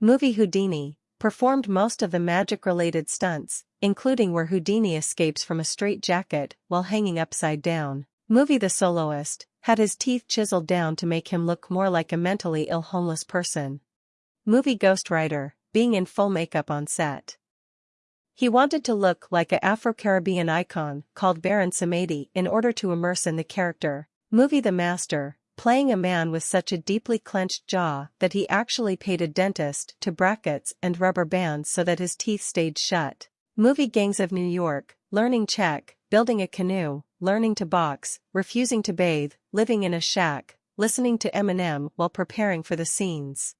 Movie Houdini, performed most of the magic-related stunts, including where Houdini escapes from a straitjacket while hanging upside down. Movie The Soloist, had his teeth chiseled down to make him look more like a mentally ill homeless person. Movie Ghost Rider, being in full makeup on set. He wanted to look like a Afro-Caribbean icon called Baron Samedi in order to immerse in the character. Movie The Master, playing a man with such a deeply clenched jaw that he actually paid a dentist to brackets and rubber bands so that his teeth stayed shut. Movie Gangs of New York, learning Czech, building a canoe, learning to box, refusing to bathe, living in a shack, listening to Eminem while preparing for the scenes.